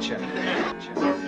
Gotcha. gotcha.